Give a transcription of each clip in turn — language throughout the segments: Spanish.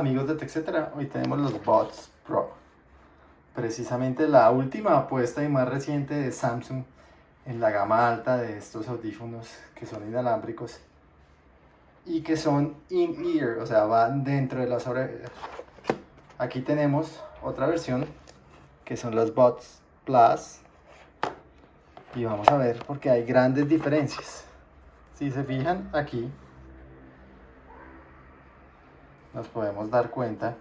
amigos de TechCetera, hoy tenemos los Bots Pro. Precisamente la última apuesta y más reciente de Samsung en la gama alta de estos audífonos que son inalámbricos y que son in-ear, o sea, van dentro de las orejas. Aquí tenemos otra versión que son los Bots Plus y vamos a ver porque hay grandes diferencias. Si se fijan aquí nos podemos dar cuenta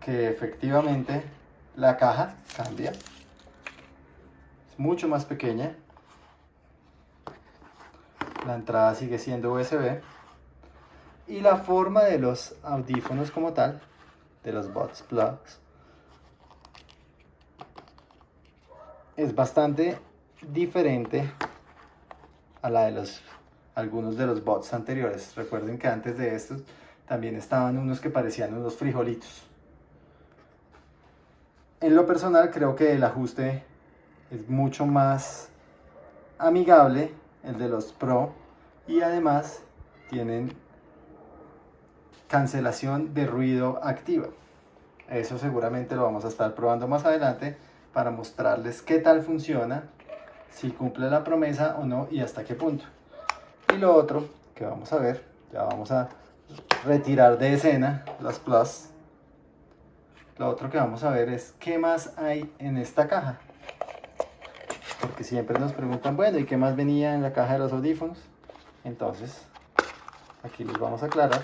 que efectivamente la caja cambia. Es mucho más pequeña. La entrada sigue siendo USB. Y la forma de los audífonos como tal, de los Buds Plus, es bastante diferente a la de los algunos de los bots anteriores. Recuerden que antes de estos también estaban unos que parecían unos frijolitos. En lo personal creo que el ajuste es mucho más amigable, el de los Pro, y además tienen cancelación de ruido activa. Eso seguramente lo vamos a estar probando más adelante para mostrarles qué tal funciona, si cumple la promesa o no y hasta qué punto. Y lo otro que vamos a ver, ya vamos a retirar de escena las Plus. Lo otro que vamos a ver es qué más hay en esta caja. Porque siempre nos preguntan, bueno, ¿y qué más venía en la caja de los audífonos? Entonces, aquí les vamos a aclarar.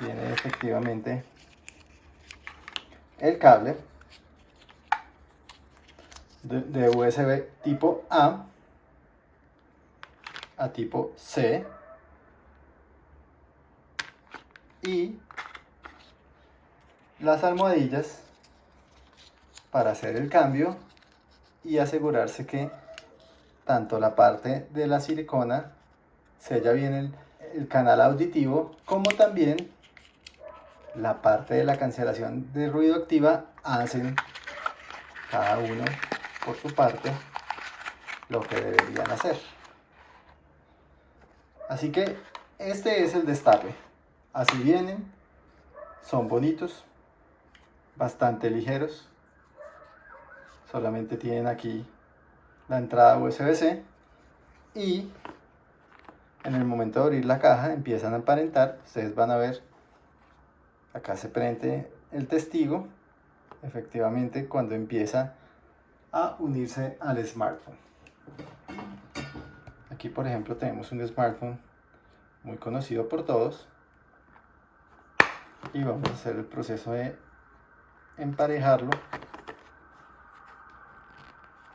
Viene efectivamente el cable de USB tipo A a tipo C y las almohadillas para hacer el cambio y asegurarse que tanto la parte de la silicona sella bien el, canal auditivo como también la parte de la cancelación de ruido activa hacen cada uno por su parte lo que deberían hacer. Así que este es el destape. Así vienen. Son bonitos. Bastante ligeros. Solamente tienen aquí la entrada USB-C. Y en el momento de abrir la caja empiezan a aparentar. Ustedes van a ver. Acá se prende el testigo. Efectivamente cuando empieza a unirse al smartphone. Aquí, por ejemplo, tenemos un smartphone muy conocido por todos. Y vamos a hacer el proceso de emparejarlo.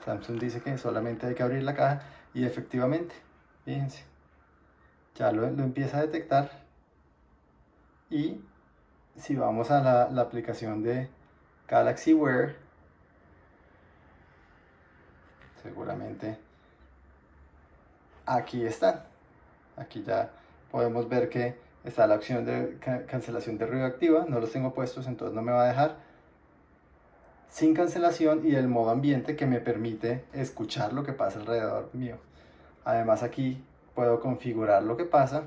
Samsung dice que solamente hay que abrir la caja y efectivamente, fíjense, ya lo, empieza a detectar. Y si vamos a la, la aplicación de Galaxy Wear, seguramente aquí están. Aquí ya podemos ver que está la opción de cancelación de ruido activa. No los tengo puestos, entonces no me va a dejar. Sin cancelación y el modo ambiente que me permite escuchar lo que pasa alrededor mío. Además aquí puedo configurar lo que pasa,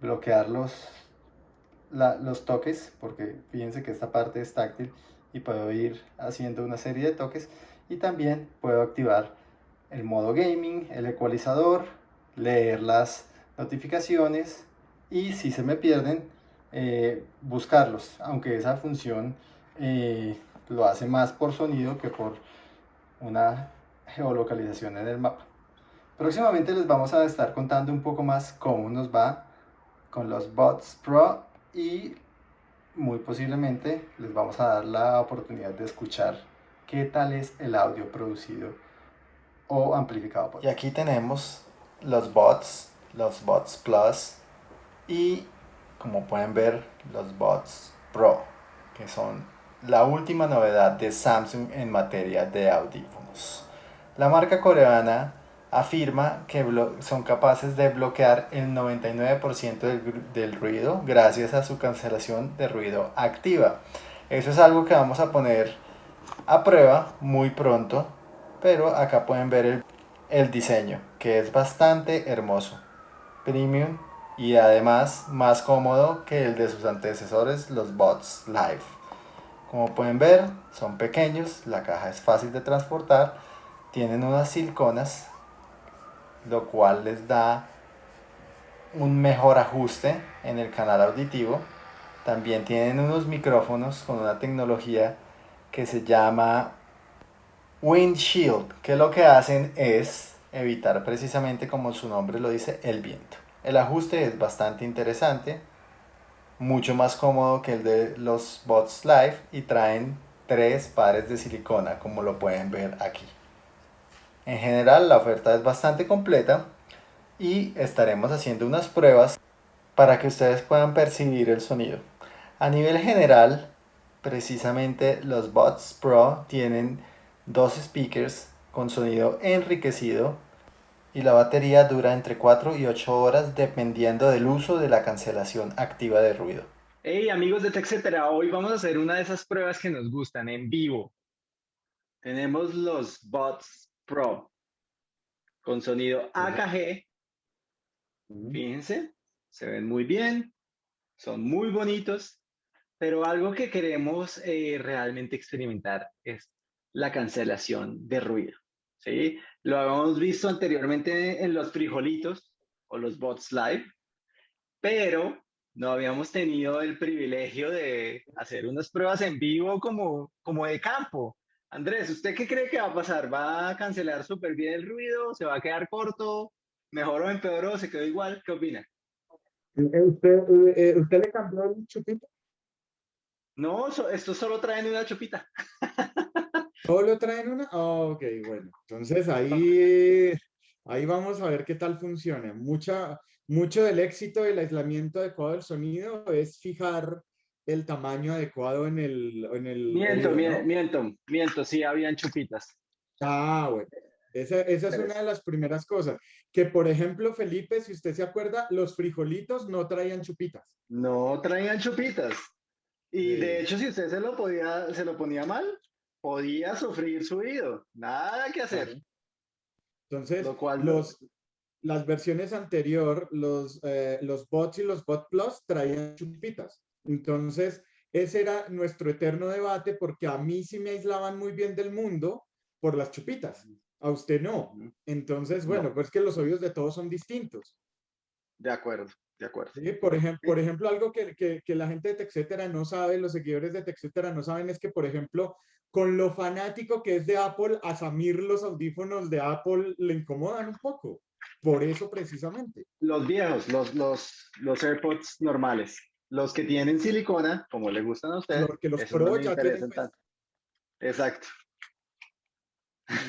bloquear los, los toques, porque fíjense que esta parte es táctil y puedo ir haciendo una serie de toques y también puedo activar el modo gaming, el ecualizador, leer las notificaciones y si se me pierden, eh, buscarlos, aunque esa función eh, lo hace más por sonido que por una geolocalización en el mapa. Próximamente les vamos a estar contando un poco más cómo nos va con los Bots Pro y muy posiblemente les vamos a dar la oportunidad de escuchar qué tal es el audio producido o amplificado. y aquí tenemos los bots, los bots plus y como pueden ver los bots pro que son la última novedad de Samsung en materia de audífonos. La marca coreana afirma que son capaces de bloquear el 99% del, del, ruido gracias a su cancelación de ruido activa. Eso es algo que vamos a poner a prueba muy pronto pero acá pueden ver el, diseño que es bastante hermoso premium y además más cómodo que el de sus antecesores, los Bots Live. Como pueden ver, son pequeños, la caja es fácil de transportar, tienen unas siliconas, lo cual les da un mejor ajuste en el canal auditivo. También tienen unos micrófonos con una tecnología que se llama Windshield, que lo que hacen es evitar precisamente como su nombre lo dice, el viento. El ajuste es bastante interesante, mucho más cómodo que el de los Bots Live y traen tres pares de silicona como lo pueden ver aquí. En general la oferta es bastante completa y estaremos haciendo unas pruebas para que ustedes puedan percibir el sonido. A nivel general, precisamente los Bots Pro tienen dos speakers con sonido enriquecido y la batería dura entre 4 y 8 horas dependiendo del uso de la cancelación activa de ruido. Hey amigos de TechCetera, hoy vamos a hacer una de esas pruebas que nos gustan en vivo. Tenemos los Bots Pro con sonido AKG. Fíjense, se ven muy bien, son muy bonitos, pero algo que queremos eh, realmente experimentar es la cancelación de ruido. ¿Sí? Lo habíamos visto anteriormente en los frijolitos o los bots live, pero no habíamos tenido el privilegio de hacer unas pruebas en vivo como, como de campo. Andrés, ¿usted qué cree que va a pasar? ¿Va a cancelar súper bien el ruido? ¿Se va a quedar corto? ¿Mejor o empeoró? ¿Se quedó igual? ¿Qué opina? Eh, ¿Usted, eh, ¿usted le cambió el chupito? No, esto solo traen una chupita. ¿Solo traen una? ok, bueno. Entonces ahí, ahí vamos a ver qué tal funciona. Mucha, mucho del éxito del aislamiento adecuado del sonido es fijar el tamaño adecuado en el... En el miento, miento, miento, sí, habían chupitas. Ah, bueno. Esa, esa es una de las primeras cosas. Que, por ejemplo, Felipe, si usted se acuerda, los frijolitos no traían chupitas. No traían chupitas. Y de hecho, si usted se lo, podía, se lo ponía mal, podía sufrir su oído. Nada que hacer. Entonces, los, las versiones anterior, los, eh, los bots y los bot plus traían chupitas. Entonces, ese era nuestro eterno debate porque a mí sí me aislaban muy bien del mundo por las chupitas. A usted no. Entonces, bueno, pues que los oídos de todos son distintos. De acuerdo, de acuerdo. Sí, por, ejemplo, por ejemplo, algo que, que, que, la gente de TechCetera no sabe, los seguidores de TechCetera no saben, es que, por ejemplo, con lo fanático que es de Apple, a Samir los audífonos de Apple le incomodan un poco. Por eso precisamente. Los viejos, los, los, los AirPods normales. Los que tienen silicona, como le gustan a ustedes. Porque los Pro ya tienen... Pues Exacto.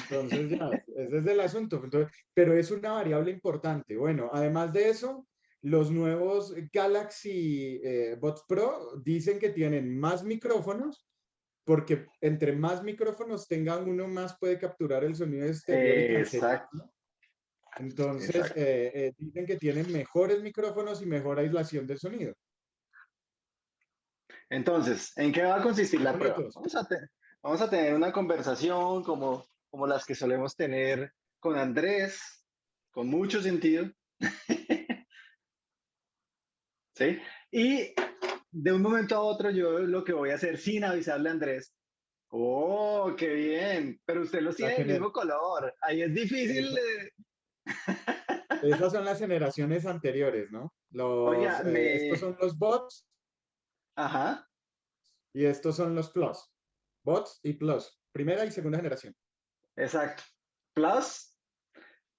Entonces ya, ese es el asunto. pero es una variable importante. Bueno, además de eso, los nuevos Galaxy eh, Bots Pro dicen que tienen más micrófonos porque entre más micrófonos tengan uno más puede capturar el sonido exterior. Exacto. Entonces, eh, eh, dicen que tienen mejores micrófonos y mejor aislación del sonido. Entonces, ¿en qué va a consistir la prueba? Vamos a, tener una conversación como, como las que solemos tener con Andrés, con mucho sentido. ¿Sí? Y de un momento a otro yo lo que voy a hacer sin avisarle a Andrés, oh, qué bien, pero usted lo tiene del mismo color, ahí es difícil Esas son las generaciones anteriores, ¿no? Los, eh, estos son los bots. Ajá. Y estos son los plus. Bots y plus. Primera y segunda generación. Exacto. Plus.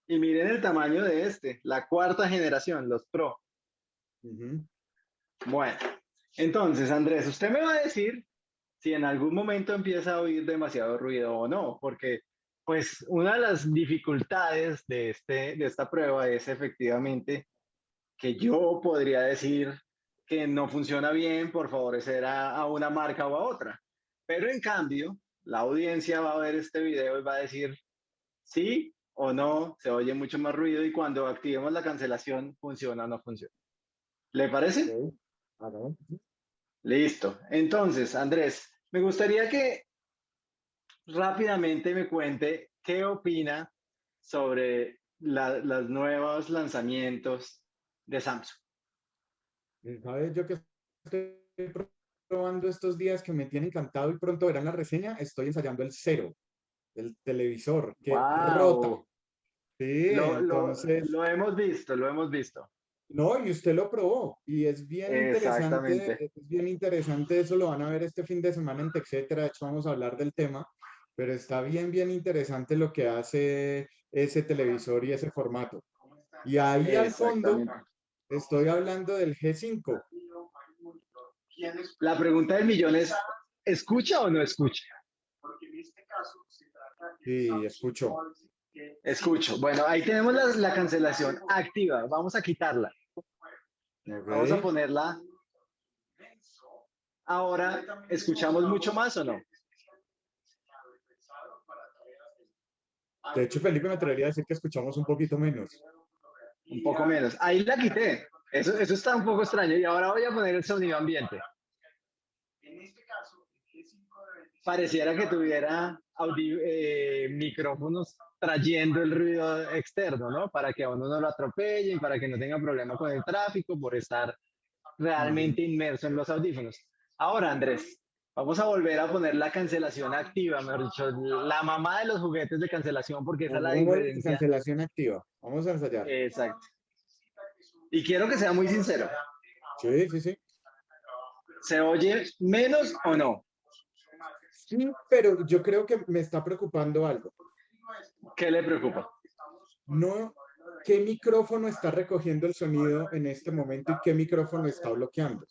Y miren el tamaño de este, la cuarta generación, los Pro. Bueno, entonces, Andrés, usted me va a decir si en algún momento empieza a oír demasiado ruido o no, porque pues una de las dificultades de, este, de esta prueba es efectivamente que yo podría decir que no funciona bien por favorecer a, a una marca o a otra. Pero en cambio, la audiencia va a ver este video y va a decir sí o no, se oye mucho más ruido y cuando activemos la cancelación funciona o no funciona. ¿Le parece? Listo. Entonces, Andrés, me gustaría que rápidamente me cuente qué opina sobre los nuevos lanzamientos de Samsung. ¿Sabes? Yo que estoy probando estos días que me tiene encantado y pronto verán la reseña, estoy ensayando el cero, el televisor, que rota. Sí, lo, entonces... Lo, hemos visto, lo hemos visto. No, y usted lo probó y es bien interesante, es bien interesante, eso lo van a ver este fin de semana en TechCetera, de hecho vamos a hablar del tema, pero está bien, bien interesante lo que hace ese televisor y ese formato. Y ahí al fondo estoy hablando del G5. La pregunta del millón es, ¿escucha o no escucha? Sí, escucho. Escucho. Bueno, ahí tenemos la, la cancelación activa. Vamos a quitarla. Vamos a ponerla. Ahora, ¿escuchamos mucho más o no? De hecho, Felipe me atrevería a decir que escuchamos un poquito menos. Un poco menos. Ahí la quité. Eso, eso está un poco extraño. Y ahora voy a poner el sonido ambiente. Pareciera que tuviera eh, micrófonos trayendo el ruido externo, ¿no? Para que a uno no lo atropellen, para que no tenga problema con el tráfico, por estar realmente inmerso en los audífonos. Ahora, Andrés, vamos a volver a poner la cancelación activa, mejor dicho, la mamá de los juguetes de cancelación, porque esa es la diferencia. Cancelación activa. Vamos a ensayar. Exacto. Y quiero que sea muy sincero. Sí, sí, sí. ¿Se oye menos o no? Sí, pero yo creo que me está preocupando algo. ¿Qué le preocupa? No, ¿qué micrófono está recogiendo el sonido en este momento y qué micrófono está bloqueando?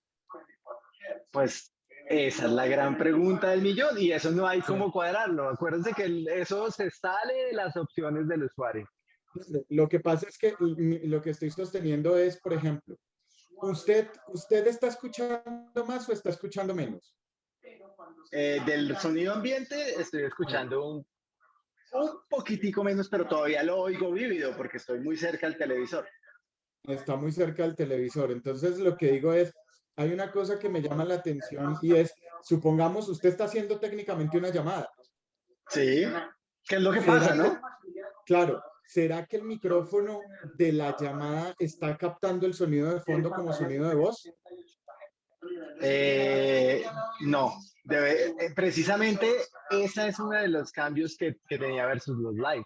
Pues esa es la gran pregunta del millón y eso no hay cómo cuadrarlo. Acuérdense que eso se sale de las opciones del usuario. Lo que pasa es que lo que estoy sosteniendo es, por ejemplo, ¿usted, usted está escuchando más o está escuchando menos? Eh, del sonido ambiente estoy escuchando un un poquitico menos, pero todavía lo oigo vívido porque estoy muy cerca del televisor. Está muy cerca del televisor. Entonces lo que digo es, hay una cosa que me llama la atención y es, supongamos usted está haciendo técnicamente una llamada. Sí, ¿qué es lo que pasa, no? Claro, ¿será que el micrófono de la llamada está captando el sonido de fondo como sonido de voz? Eh, no, debe, eh, precisamente ese es uno de los cambios que, que tenía versus los live,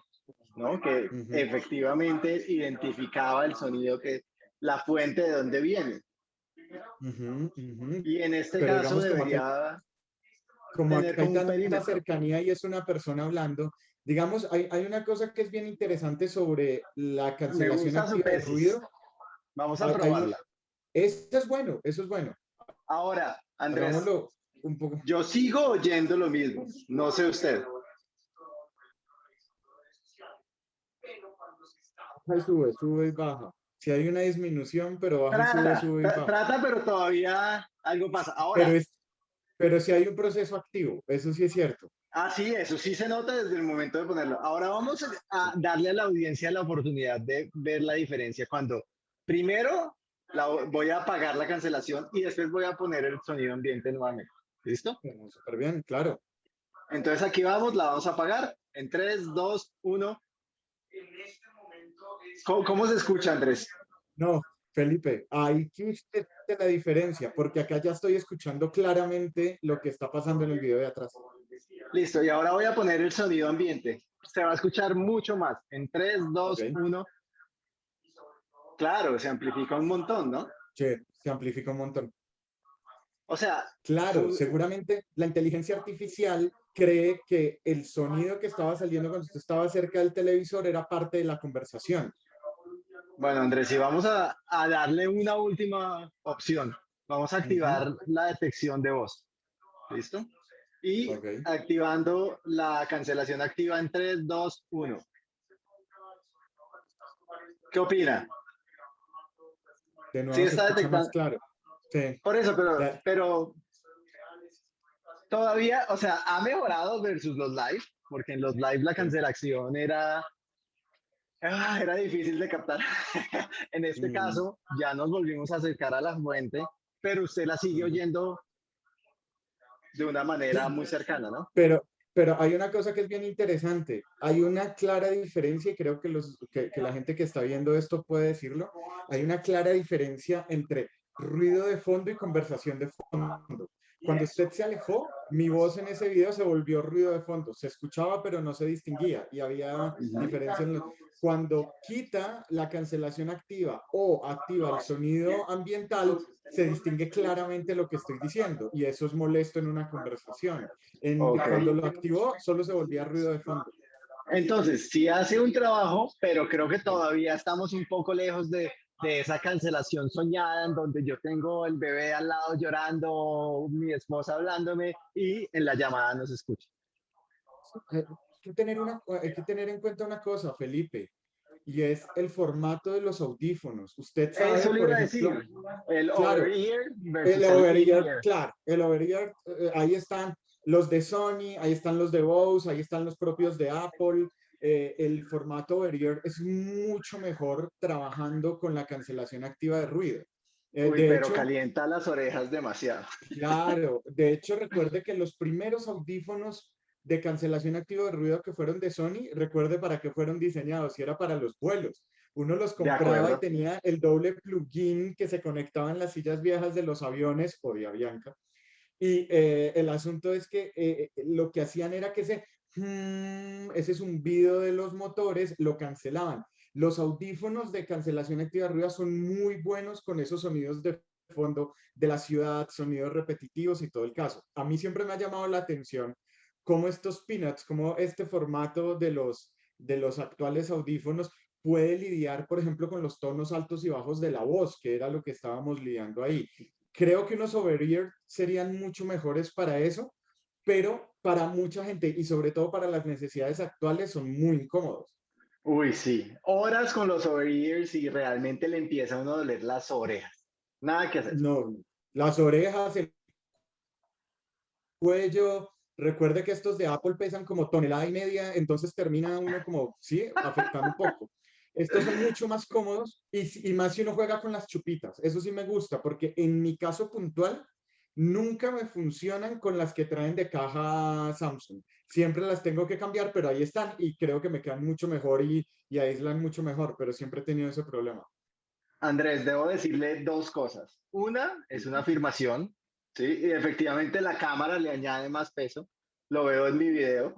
¿no? Que efectivamente identificaba el sonido que la fuente de dónde viene. Y en este caso debería como hay tanta cercanía y es una persona hablando, digamos, hay, hay, una cosa que es bien interesante sobre la cancelación de ruido. Vamos a probarla. eso es bueno, eso es bueno. Ahora, Andrés, un poco. yo sigo oyendo lo mismo, no sé usted. sube, sube y baja. Si hay una disminución, pero baja trata, sube, sube y baja. Trata, pero todavía algo pasa. Ahora, pero, pero si hay un proceso activo, eso sí es cierto. Ah, sí, eso sí se nota desde el momento de ponerlo. Ahora vamos a darle a la audiencia la oportunidad de ver la diferencia cuando primero voy a apagar la cancelación y después voy a poner el sonido ambiente nuevamente. ¿Listo? Súper bien, claro. Entonces aquí vamos, la vamos a apagar en 3, 2, 1. ¿Cómo, ¿Cómo, se escucha, Andrés? No, Felipe, ahí existe la diferencia, porque acá ya estoy escuchando claramente lo que está pasando en el video de atrás. Listo, y ahora voy a poner el sonido ambiente. Se va a escuchar mucho más. En 3, 2, 1. Claro, se amplifica un montón, ¿no? Sí, se amplifica un montón. O sea... Claro, seguramente la inteligencia artificial cree que el sonido que estaba saliendo cuando usted estaba cerca del televisor era parte de la conversación. Bueno, Andrés, y vamos a, darle una última opción. Vamos a activar la detección de voz. ¿Listo? Y activando la cancelación activa en 3, 2, 1. ¿Qué opina? sí está detectando. Claro. Por eso, pero, pero todavía, o sea, ha mejorado versus los live, porque en los live la cancelación era, ah, era difícil de captar. en este caso, ya nos volvimos a acercar a la fuente, pero usted la sigue oyendo de una manera muy cercana, ¿no? Pero, pero hay una cosa que es bien interesante. Hay una clara diferencia, y creo que, los, que, que, la gente que está viendo esto puede decirlo. Hay una clara diferencia entre ruido de fondo y conversación de fondo. Cuando usted se alejó, mi voz en ese video se volvió ruido de fondo. Se escuchaba, pero no se distinguía y había diferencia en Cuando quita la cancelación activa o activa el sonido ambiental, se distingue claramente lo que estoy diciendo y eso es molesto en una conversación. En, Cuando lo activó, solo se volvía ruido de fondo. Entonces, sí hace un trabajo, pero creo que todavía estamos un poco lejos de, de esa cancelación soñada en donde yo tengo el bebé al lado llorando, mi esposa hablándome y en la llamada no se escucha. Hay que tener, una, hay que tener en cuenta una cosa, Felipe, y es el formato de los audífonos. Usted sabe, Eso iba a decir, el over-ear el over-ear, claro, el over-ear, eh, ahí están los de Sony, ahí están los de Bose, ahí están los propios de Apple, eh, el formato over es mucho mejor trabajando con la cancelación activa de ruido. Eh, pero calienta las orejas demasiado. Claro, de hecho recuerde que los primeros audífonos de cancelación activa de ruido que fueron de Sony, recuerde para qué fueron diseñados, y era para los vuelos. Uno los compraba y tenía el doble plugin que se conectaba en las sillas viejas de los aviones o de Avianca. Y eh, el asunto es que lo que hacían era que se Mm, ese video de los motores, lo cancelaban. Los audífonos de cancelación activa arriba son muy buenos con esos sonidos de fondo de la ciudad, sonidos repetitivos y todo el caso. A mí siempre me ha llamado la atención cómo estos peanuts, cómo este formato de los, de los actuales audífonos puede lidiar, por ejemplo, con los tonos altos y bajos de la voz, que era lo que estábamos lidiando ahí. Creo que unos over-ear serían mucho mejores para eso, pero para mucha gente y sobre todo para las necesidades actuales son muy incómodos. Uy, sí. Horas con los over-ears y realmente le empieza a uno a doler las orejas. Nada que hacer. No, las orejas, el cuello. Recuerde que estos de Apple pesan como tonelada y media, entonces termina uno como, sí, afectando un poco. Estos son mucho más cómodos y, y más si uno juega con las chupitas. Eso sí me gusta, porque en mi caso puntual, nunca me funcionan con las que traen de caja Samsung. Siempre las tengo que cambiar, pero ahí están y creo que me quedan mucho mejor y, y aíslan mucho mejor, pero siempre he tenido ese problema. Andrés, debo decirle dos cosas. Una es una afirmación, ¿sí? Y efectivamente la cámara le añade más peso. Lo veo en mi video.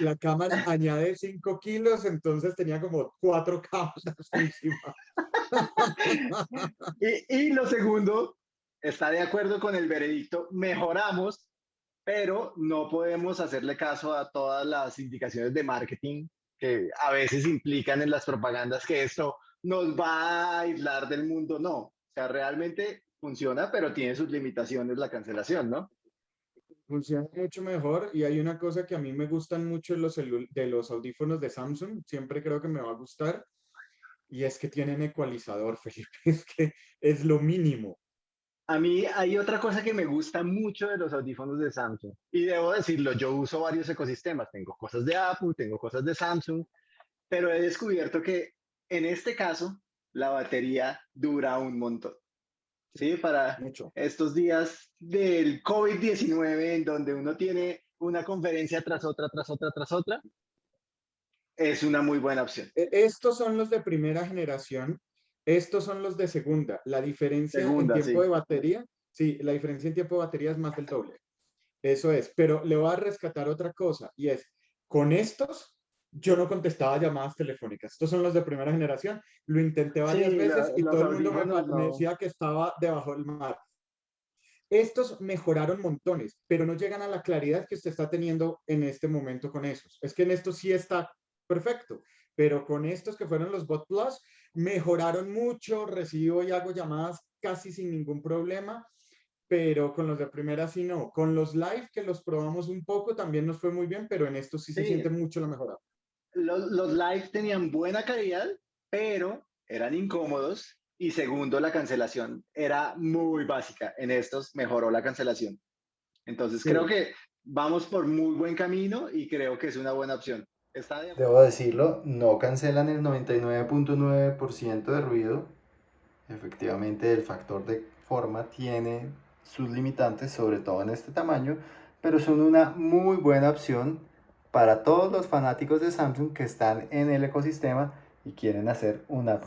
La, cámara añade 5 kilos, entonces tenía como cuatro cámaras encima. y, y, lo segundo está de acuerdo con el veredicto, mejoramos, pero no podemos hacerle caso a todas las indicaciones de marketing que a veces implican en las propagandas que esto nos va a aislar del mundo. No, o sea, realmente funciona, pero tiene sus limitaciones la cancelación, ¿no? Funciona mucho mejor y hay una cosa que a mí me gustan mucho los, de los audífonos de Samsung, siempre creo que me va a gustar, y es que tienen ecualizador, Felipe, es que es lo mínimo. A mí hay otra cosa que me gusta mucho de los audífonos de Samsung. Y debo decirlo, yo uso varios ecosistemas. Tengo cosas de Apple, tengo cosas de Samsung, pero he descubierto que en este caso la batería dura un montón. Sí, para mucho. estos días del COVID-19 en donde uno tiene una conferencia tras otra, tras otra, tras otra, es una muy buena opción. E, estos son los de primera generación estos son los de segunda. La diferencia en tiempo de batería, sí, la diferencia en tiempo de batería es más del doble. Eso es, pero le voy a rescatar otra cosa y es, con estos yo no contestaba llamadas telefónicas. Estos son los de primera generación. Lo intenté varias veces y todo el mundo me, decía que estaba debajo del mar. Estos mejoraron montones, pero no llegan a la claridad que usted está teniendo en este momento con esos. Es que en estos sí está perfecto, pero con estos que fueron los Bot Plus, mejoraron mucho, recibo y hago llamadas casi sin ningún problema, pero con los de primera sí no. Con los live, que los probamos un poco, también nos fue muy bien, pero en esto sí, se siente mucho la mejora. Los, los live tenían buena calidad, pero eran incómodos. Y segundo, la cancelación era muy básica. En estos mejoró la cancelación. Entonces creo que vamos por muy buen camino y creo que es una buena opción. Debo decirlo, no cancelan el 99.9% de ruido. Efectivamente, el factor de forma tiene sus limitantes, sobre todo en este tamaño, pero son una muy buena opción para todos los fanáticos de Samsung que están en el ecosistema y quieren hacer una